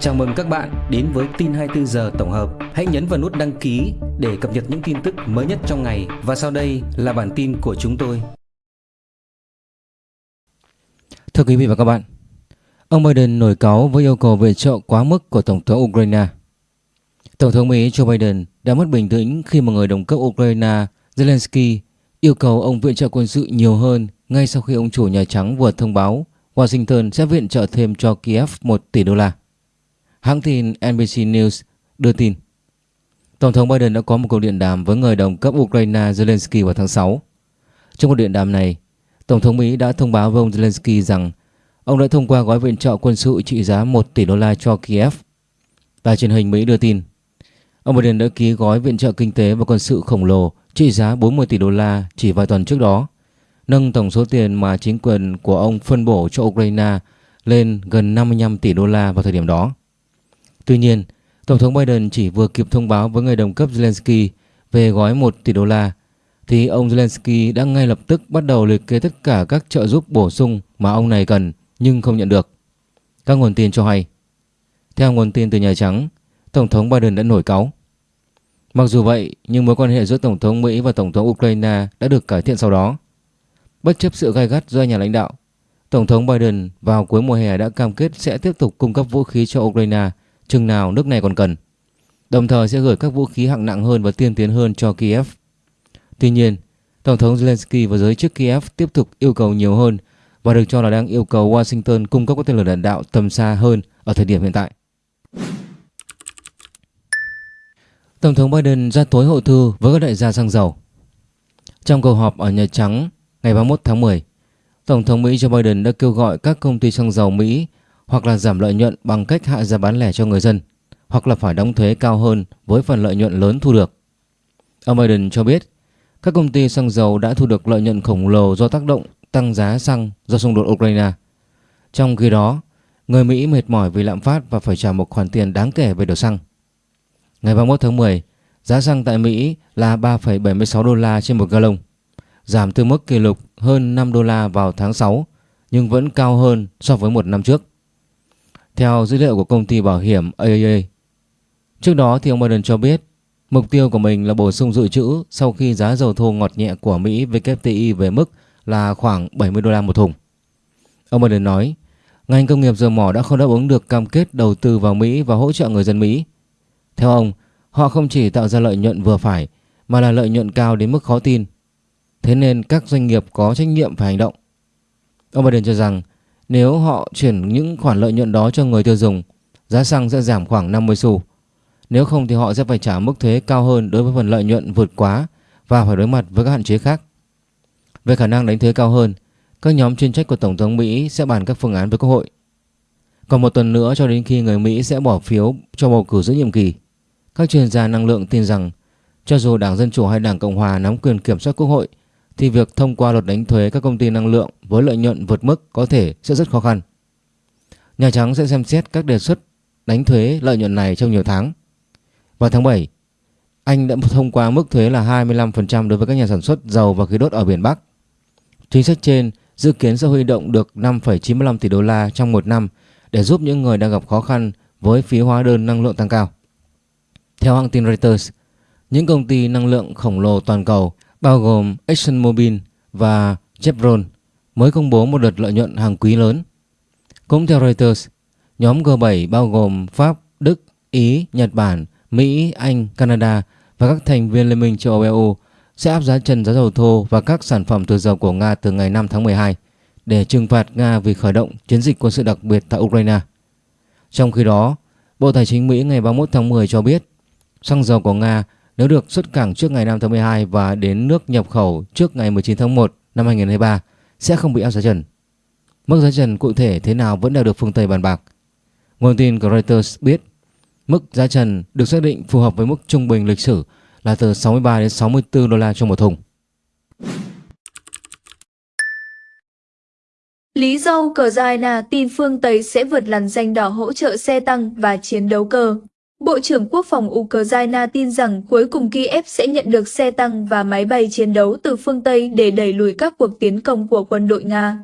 Chào mừng các bạn đến với tin 24 giờ tổng hợp. Hãy nhấn vào nút đăng ký để cập nhật những tin tức mới nhất trong ngày và sau đây là bản tin của chúng tôi. Thưa quý vị và các bạn, ông Biden nổi cáo với yêu cầu viện trợ quá mức của Tổng thống Ukraine. Tổng thống Mỹ Joe Biden đã mất bình tĩnh khi một người đồng cấp Ukraine Zelensky yêu cầu ông viện trợ quân sự nhiều hơn ngay sau khi ông chủ Nhà Trắng vừa thông báo Washington sẽ viện trợ thêm cho Kiev 1 tỷ đô la. Hãng tin NBC News đưa tin Tổng thống Biden đã có một cuộc điện đàm với người đồng cấp Ukraine Zelensky vào tháng 6. Trong cuộc điện đàm này, Tổng thống Mỹ đã thông báo với ông Zelensky rằng ông đã thông qua gói viện trợ quân sự trị giá 1 tỷ đô la cho Kiev. Đài truyền hình Mỹ đưa tin, ông Biden đã ký gói viện trợ kinh tế và quân sự khổng lồ trị giá 40 tỷ đô la chỉ vài tuần trước đó, nâng tổng số tiền mà chính quyền của ông phân bổ cho Ukraine lên gần 55 tỷ đô la vào thời điểm đó. Tuy nhiên, Tổng thống Biden chỉ vừa kịp thông báo với người đồng cấp Zelensky về gói 1 tỷ đô la thì ông Zelensky đã ngay lập tức bắt đầu liệt kê tất cả các trợ giúp bổ sung mà ông này cần nhưng không nhận được. Các nguồn tin cho hay. Theo nguồn tin từ Nhà Trắng, Tổng thống Biden đã nổi cáu. Mặc dù vậy, nhưng mối quan hệ giữa Tổng thống Mỹ và Tổng thống Ukraine đã được cải thiện sau đó. Bất chấp sự gai gắt do nhà lãnh đạo, Tổng thống Biden vào cuối mùa hè đã cam kết sẽ tiếp tục cung cấp vũ khí cho Ukraine chừng nào nước này còn cần, đồng thời sẽ gửi các vũ khí hạng nặng hơn và tiên tiến hơn cho Kiev. Tuy nhiên, Tổng thống Zelensky và giới chức Kiev tiếp tục yêu cầu nhiều hơn và được cho là đang yêu cầu Washington cung cấp các tên lửa đạn đạo tầm xa hơn ở thời điểm hiện tại. Tổng thống Biden ra tối hậu thư với các đại gia xăng dầu. Trong cuộc họp ở Nhà Trắng ngày 31 tháng 10, Tổng thống Mỹ Joe Biden đã kêu gọi các công ty xăng dầu Mỹ hoặc là giảm lợi nhuận bằng cách hạ giá bán lẻ cho người dân, hoặc là phải đóng thuế cao hơn với phần lợi nhuận lớn thu được. Ông Biden cho biết các công ty xăng dầu đã thu được lợi nhuận khổng lồ do tác động tăng giá xăng do xung đột Ukraine. Trong khi đó, người Mỹ mệt mỏi vì lạm phát và phải trả một khoản tiền đáng kể về đổ xăng. Ngày 31 tháng 10, giá xăng tại Mỹ là 3,76 đô la trên một gallon, giảm từ mức kỷ lục hơn 5 đô la vào tháng 6 nhưng vẫn cao hơn so với một năm trước. Theo dữ liệu của công ty bảo hiểm AAA, trước đó thì ông Biden cho biết mục tiêu của mình là bổ sung dự trữ sau khi giá dầu thô ngọt nhẹ của Mỹ WTI về mức là khoảng 70 đô la một thùng. Ông Biden nói, ngành công nghiệp dầu mỏ đã không đáp ứng được cam kết đầu tư vào Mỹ và hỗ trợ người dân Mỹ. Theo ông, họ không chỉ tạo ra lợi nhuận vừa phải mà là lợi nhuận cao đến mức khó tin. Thế nên các doanh nghiệp có trách nhiệm phải hành động. Ông Biden cho rằng nếu họ chuyển những khoản lợi nhuận đó cho người tiêu dùng, giá xăng sẽ giảm khoảng 50 xu. Nếu không thì họ sẽ phải trả mức thuế cao hơn đối với phần lợi nhuận vượt quá và phải đối mặt với các hạn chế khác. Về khả năng đánh thuế cao hơn, các nhóm chuyên trách của Tổng thống Mỹ sẽ bàn các phương án với Quốc hội. Còn một tuần nữa cho đến khi người Mỹ sẽ bỏ phiếu cho bầu cử giữa nhiệm kỳ, các chuyên gia năng lượng tin rằng cho dù Đảng Dân Chủ hay Đảng Cộng Hòa nắm quyền kiểm soát Quốc hội thì việc thông qua luật đánh thuế các công ty năng lượng với lợi nhuận vượt mức có thể sẽ rất khó khăn. Nhà Trắng sẽ xem xét các đề xuất đánh thuế lợi nhuận này trong nhiều tháng. Vào tháng 7, Anh đã thông qua mức thuế là 25% đối với các nhà sản xuất dầu và khí đốt ở biển Bắc. Chính sách trên dự kiến sẽ huy động được 5,95 tỷ đô la trong một năm để giúp những người đang gặp khó khăn với phí hóa đơn năng lượng tăng cao. Theo hãng tin Reuters, những công ty năng lượng khổng lồ toàn cầu bao gồm ExxonMobil và Chevron mới công bố một đợt lợi nhuận hàng quý lớn. Cũng theo Reuters, nhóm G7 bao gồm Pháp, Đức, Ý, Nhật Bản, Mỹ, Anh, Canada và các thành viên Liên minh châu Âu EU sẽ áp giá trần giá dầu thô và các sản phẩm từ dầu của Nga từ ngày 5 tháng 12 để trừng phạt Nga vì khởi động chiến dịch quân sự đặc biệt tại Ukraine. Trong khi đó, Bộ Tài chính Mỹ ngày 31 tháng 10 cho biết xăng dầu của Nga nếu được xuất cảng trước ngày 5 tháng 12 và đến nước nhập khẩu trước ngày 19 tháng 1 năm 2023 sẽ không bị áp giá trần. Mức giá trần cụ thể thế nào vẫn đang được phương Tây bàn bạc. Nguồn tin của Reuters biết, mức giá trần được xác định phù hợp với mức trung bình lịch sử là từ 63 đến 64 đô la cho một thùng. Lý do Ukraine tin phương Tây sẽ vượt làn danh đỏ hỗ trợ xe tăng và chiến đấu cơ. Bộ trưởng Quốc phòng Ukraine tin rằng cuối cùng Kiev sẽ nhận được xe tăng và máy bay chiến đấu từ phương Tây để đẩy lùi các cuộc tiến công của quân đội Nga.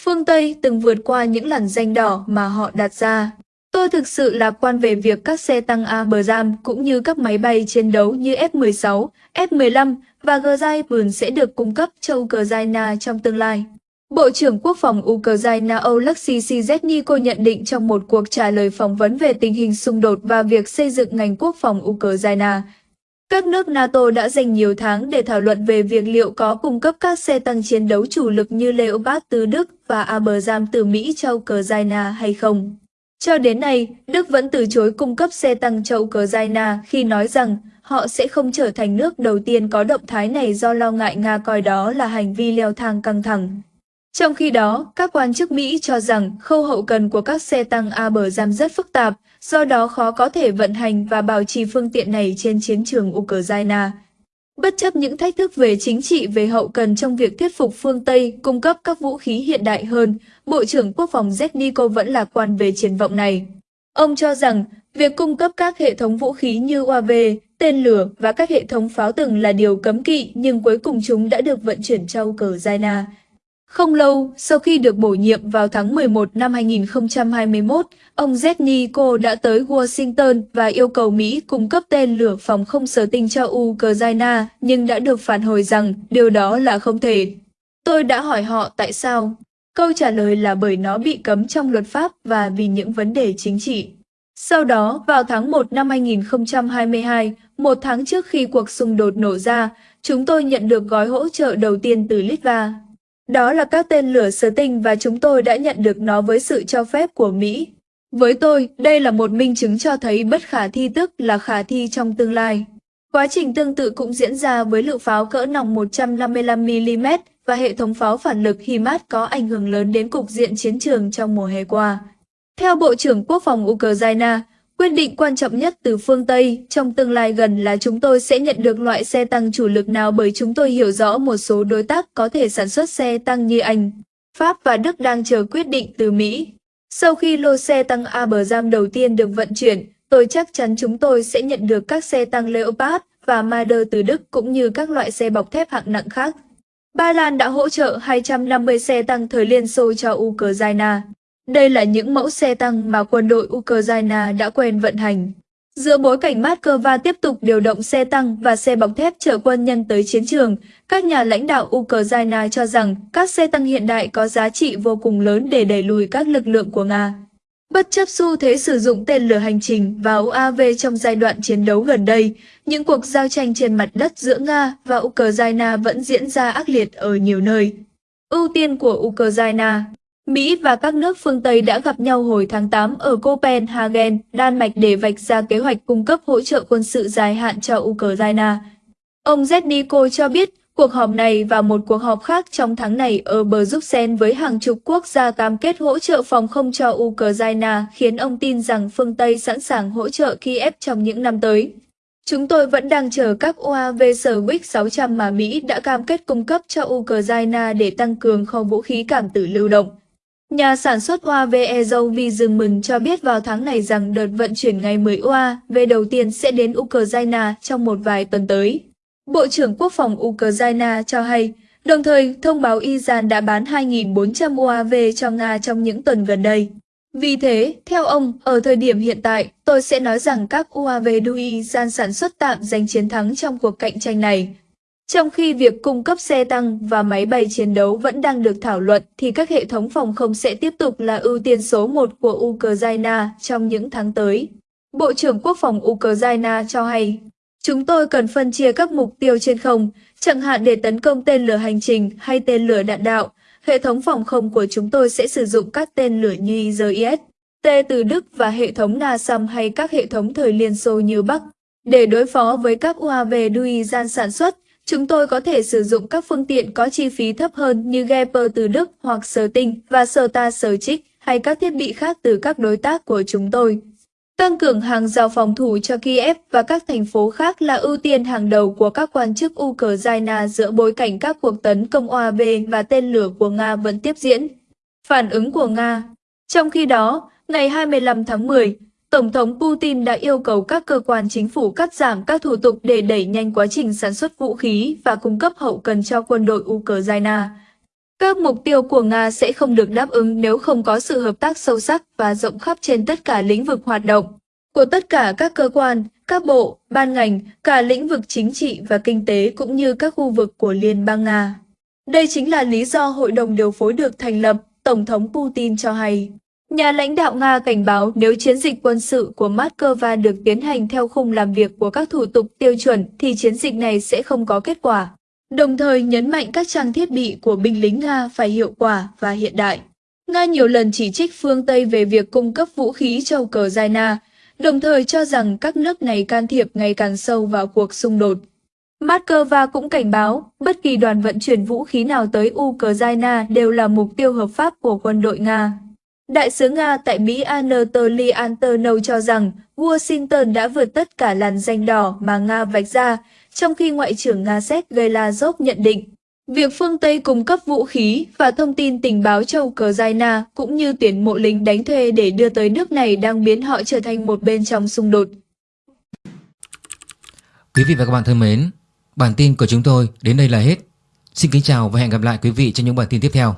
Phương Tây từng vượt qua những làn danh đỏ mà họ đặt ra. Tôi thực sự lạc quan về việc các xe tăng Abrams cũng như các máy bay chiến đấu như F-16, F-15 và Grzypern sẽ được cung cấp cho Ukraine trong tương lai. Bộ trưởng Quốc phòng Ukraine Oleksiy Syzhetniko nhận định trong một cuộc trả lời phỏng vấn về tình hình xung đột và việc xây dựng ngành quốc phòng Ukraine. Các nước NATO đã dành nhiều tháng để thảo luận về việc liệu có cung cấp các xe tăng chiến đấu chủ lực như Leopard từ Đức và Abrams từ Mỹ cho Ukraine hay không. Cho đến nay, Đức vẫn từ chối cung cấp xe tăng cho Ukraine khi nói rằng họ sẽ không trở thành nước đầu tiên có động thái này do lo ngại Nga coi đó là hành vi leo thang căng thẳng. Trong khi đó, các quan chức Mỹ cho rằng khâu hậu cần của các xe tăng Abrams rất phức tạp, do đó khó có thể vận hành và bảo trì phương tiện này trên chiến trường Ukraine. Bất chấp những thách thức về chính trị về hậu cần trong việc thuyết phục phương Tây cung cấp các vũ khí hiện đại hơn, Bộ trưởng Quốc phòng Zedniko vẫn lạc quan về triển vọng này. Ông cho rằng, việc cung cấp các hệ thống vũ khí như UAV, tên lửa và các hệ thống pháo từng là điều cấm kỵ nhưng cuối cùng chúng đã được vận chuyển cho Ukraine. Không lâu, sau khi được bổ nhiệm vào tháng 11 năm 2021, ông Zetniko đã tới Washington và yêu cầu Mỹ cung cấp tên lửa phòng không sở tinh cho Ukraine, nhưng đã được phản hồi rằng điều đó là không thể. Tôi đã hỏi họ tại sao. Câu trả lời là bởi nó bị cấm trong luật pháp và vì những vấn đề chính trị. Sau đó, vào tháng 1 năm 2022, một tháng trước khi cuộc xung đột nổ ra, chúng tôi nhận được gói hỗ trợ đầu tiên từ Litva. Đó là các tên lửa sở tinh và chúng tôi đã nhận được nó với sự cho phép của Mỹ. Với tôi, đây là một minh chứng cho thấy bất khả thi tức là khả thi trong tương lai. Quá trình tương tự cũng diễn ra với lựu pháo cỡ nòng 155mm và hệ thống pháo phản lực HIMARS có ảnh hưởng lớn đến cục diện chiến trường trong mùa hè qua. Theo Bộ trưởng Quốc phòng Ukraine, quyết định quan trọng nhất từ phương Tây trong tương lai gần là chúng tôi sẽ nhận được loại xe tăng chủ lực nào bởi chúng tôi hiểu rõ một số đối tác có thể sản xuất xe tăng như Anh, Pháp và Đức đang chờ quyết định từ Mỹ. Sau khi lô xe tăng Abrams đầu tiên được vận chuyển, tôi chắc chắn chúng tôi sẽ nhận được các xe tăng Leopard và Marder từ Đức cũng như các loại xe bọc thép hạng nặng khác. Ba Lan đã hỗ trợ 250 xe tăng thời Liên Xô cho Ukraine. Đây là những mẫu xe tăng mà quân đội Ukraine đã quen vận hành. Giữa bối cảnh Moscow tiếp tục điều động xe tăng và xe bọc thép chở quân nhân tới chiến trường, các nhà lãnh đạo Ukraine cho rằng các xe tăng hiện đại có giá trị vô cùng lớn để đẩy lùi các lực lượng của Nga. Bất chấp xu thế sử dụng tên lửa hành trình và UAV trong giai đoạn chiến đấu gần đây, những cuộc giao tranh trên mặt đất giữa Nga và Ukraine vẫn diễn ra ác liệt ở nhiều nơi. Ưu tiên của Ukraine Mỹ và các nước phương Tây đã gặp nhau hồi tháng 8 ở Copenhagen, Đan Mạch để vạch ra kế hoạch cung cấp hỗ trợ quân sự dài hạn cho Ukraine. Ông Zedniko cho biết cuộc họp này và một cuộc họp khác trong tháng này ở Bruxelles với hàng chục quốc gia cam kết hỗ trợ phòng không cho Ukraine khiến ông tin rằng phương Tây sẵn sàng hỗ trợ Kiev trong những năm tới. Chúng tôi vẫn đang chờ các UAV Swix 600 mà Mỹ đã cam kết cung cấp cho Ukraine để tăng cường kho vũ khí cảm tử lưu động. Nhà sản xuất UAV Ezovi Dương mừng cho biết vào tháng này rằng đợt vận chuyển ngày 10 UAV đầu tiên sẽ đến Ukraine trong một vài tuần tới. Bộ trưởng Quốc phòng Ukraine cho hay, đồng thời thông báo Iran đã bán 2.400 UAV cho Nga trong những tuần gần đây. Vì thế, theo ông, ở thời điểm hiện tại, tôi sẽ nói rằng các UAV do Iran sản xuất tạm giành chiến thắng trong cuộc cạnh tranh này. Trong khi việc cung cấp xe tăng và máy bay chiến đấu vẫn đang được thảo luận, thì các hệ thống phòng không sẽ tiếp tục là ưu tiên số 1 của Ukraine trong những tháng tới. Bộ trưởng Quốc phòng Ukraine cho hay, chúng tôi cần phân chia các mục tiêu trên không, chẳng hạn để tấn công tên lửa hành trình hay tên lửa đạn đạo. Hệ thống phòng không của chúng tôi sẽ sử dụng các tên lửa như IZIS, T từ Đức và hệ thống NASAM hay các hệ thống thời Liên Xô như Bắc. Để đối phó với các UAV Duizan sản xuất, Chúng tôi có thể sử dụng các phương tiện có chi phí thấp hơn như Gepper từ Đức hoặc Sở Tinh và Sở Ta Sở Trích hay các thiết bị khác từ các đối tác của chúng tôi. Tăng cường hàng rào phòng thủ cho Kiev và các thành phố khác là ưu tiên hàng đầu của các quan chức Ukraine giữa bối cảnh các cuộc tấn công OAV và tên lửa của Nga vẫn tiếp diễn. Phản ứng của Nga Trong khi đó, ngày 25 tháng 10, Tổng thống Putin đã yêu cầu các cơ quan chính phủ cắt giảm các thủ tục để đẩy nhanh quá trình sản xuất vũ khí và cung cấp hậu cần cho quân đội Ukraine. Các mục tiêu của Nga sẽ không được đáp ứng nếu không có sự hợp tác sâu sắc và rộng khắp trên tất cả lĩnh vực hoạt động của tất cả các cơ quan, các bộ, ban ngành, cả lĩnh vực chính trị và kinh tế cũng như các khu vực của Liên bang Nga. Đây chính là lý do Hội đồng điều phối được thành lập, Tổng thống Putin cho hay. Nhà lãnh đạo Nga cảnh báo nếu chiến dịch quân sự của Moscow được tiến hành theo khung làm việc của các thủ tục tiêu chuẩn thì chiến dịch này sẽ không có kết quả. Đồng thời nhấn mạnh các trang thiết bị của binh lính Nga phải hiệu quả và hiện đại. Nga nhiều lần chỉ trích phương Tây về việc cung cấp vũ khí cho Ukraine, đồng thời cho rằng các nước này can thiệp ngày càng sâu vào cuộc xung đột. Moscow cũng cảnh báo, bất kỳ đoàn vận chuyển vũ khí nào tới Ukraine đều là mục tiêu hợp pháp của quân đội Nga. Đại sứ Nga tại Mỹ Anatoly Antonov cho rằng Washington đã vượt tất cả làn danh đỏ mà Nga vạch ra, trong khi Ngoại trưởng Nga Sergei Lavrov nhận định, việc phương Tây cung cấp vũ khí và thông tin tình báo cho Ukraine cũng như tuyển mộ lính đánh thuê để đưa tới nước này đang biến họ trở thành một bên trong xung đột. Quý vị và các bạn thân mến, bản tin của chúng tôi đến đây là hết. Xin kính chào và hẹn gặp lại quý vị trong những bản tin tiếp theo.